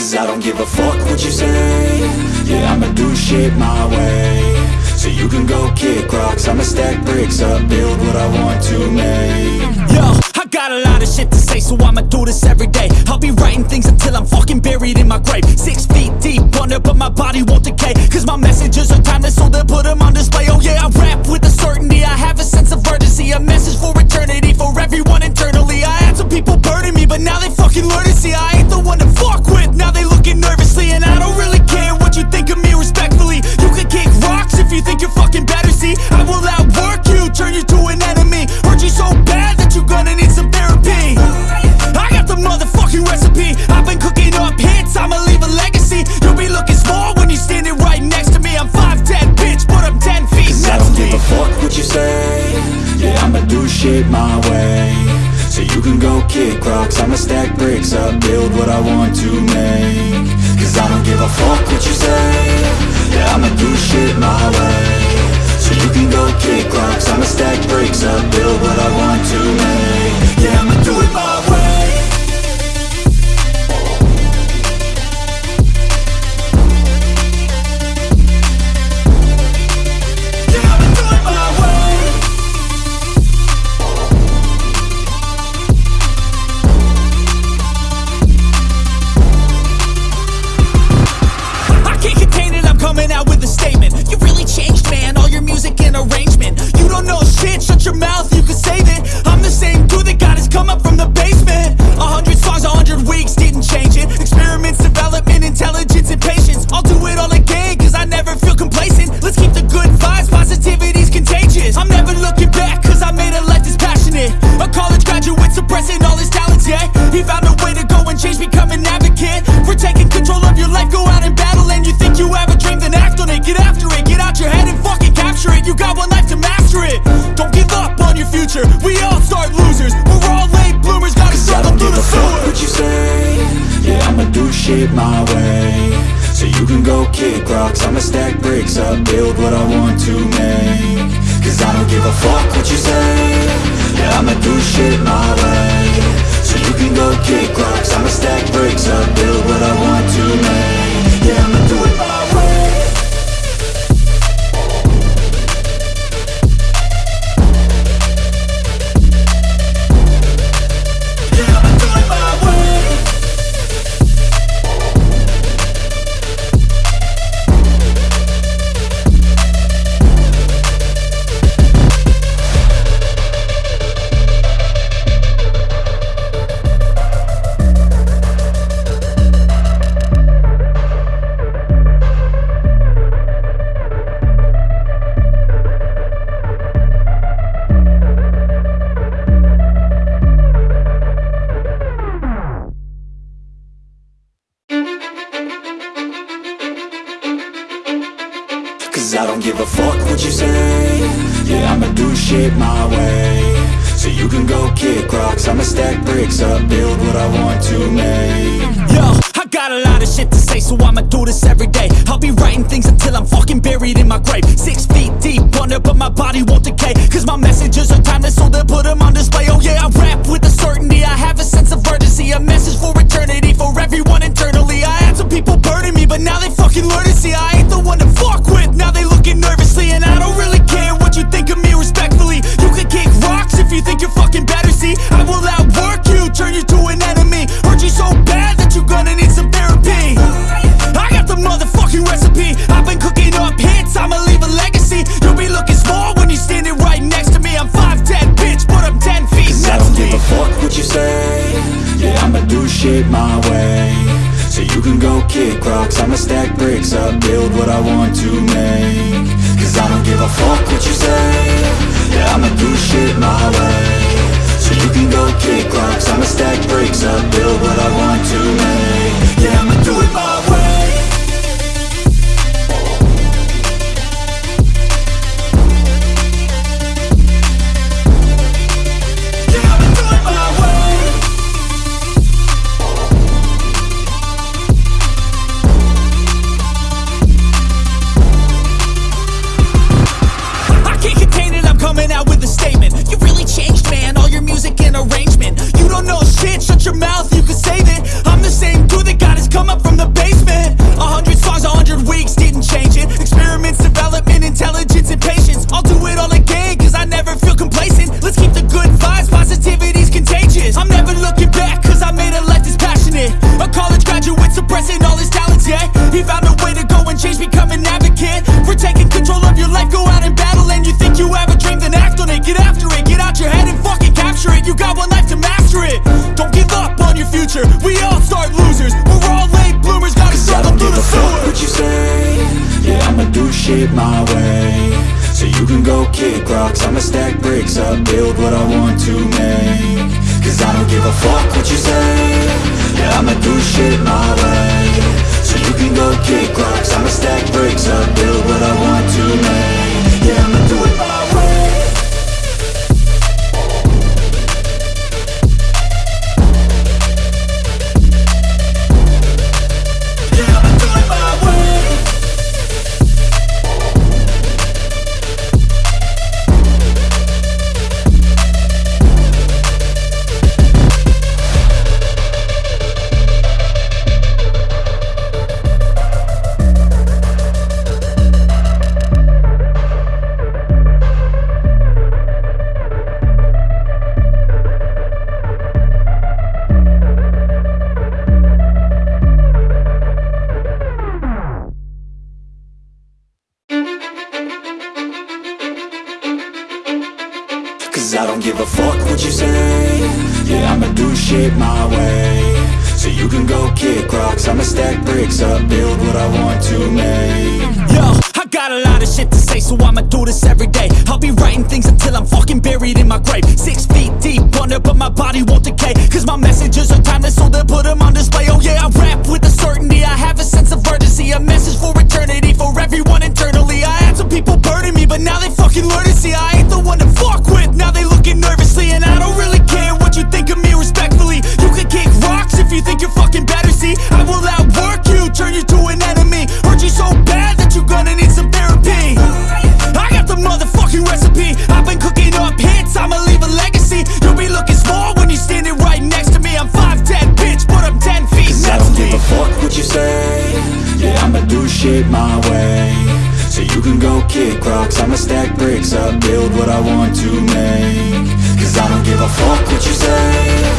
Cause I don't give a fuck what you say Yeah, I'ma do shit my way So you can go kick rocks I'ma stack bricks up, build what I want to make Yo, I got a lot of shit to say, so I'ma do this every day. I'll be writing things until I'm fucking buried in my grave. Six feet deep under, but my body won't decay. Cause my messages are timeless, so they'll put them on display. Oh yeah, I rap with a certainty, I have a sense of urgency. A message for eternity, for everyone internally. I had some people burning me, but now they fucking learn to see I I've been cooking up hits, I'ma leave a legacy. You'll be looking small when you're standing right next to me. I'm 5'10, bitch, but I'm 10 feet Cause I next don't to give me. a fuck what you say Yeah, I'ma do shit my way So you can go kick rocks I'ma stack bricks up, build what I want to make kick rocks I'ma stack bricks up, build what I want to make. Cause I don't give a fuck what you say. Yeah, I'ma do shit my way. So you can go kick rocks I'ma stack bricks up, build what I what you say Yeah, I'ma do shit my way So you can go kick rocks I'ma stack bricks up, build what I want to make Yo, I got a lot of shit to say, so I'ma do this every day. I'll be writing things until I'm fucking buried in my grave. Six feet deep under, but my body won't decay. Cause my messages are timeless, so they'll put them on display. Oh yeah, I rap do shit my way. So you can go kick rocks I'ma stack bricks up, build what I want to make. Cause I don't give a fuck what you say. Yeah, I'ma do shit my way. So you can go kick rocks I'ma stack bricks up, build what I want found a way to go and change, become an advocate. Taking control of your life, go out and battle And you think you have a dream, then act on it. Get after it, get out your head and fucking capture it. You got one life to master it. Don't give up on your future, we all start losers. We're all late bloomers, gotta struggle through the sewer what you say, yeah I'ma do shit my way. So you can go kick rocks, I'ma stack bricks up Build what I want to make. Cause I don't give a fuck what you say. Yeah I'ma do shit my way. So you can go kick rocks I'ma stack bricks up Build what I want Cause I don't give a fuck what you say Yeah, I'ma do shit my way So you can go kick rocks I'ma stack bricks up Build what I want to make Yo, I got a lot of shit to say, so I'ma do this every day. I'll be writing things until I'm fucking buried in my grave. Six feet deep under, but my body won't decay. Cause my messages are timeless, shit my way. So you can go kick rocks. I'ma stack bricks up Build what I want to make. Cause I don't give a fuck what you say